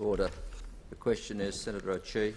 Order. The question is Senator O'Chee.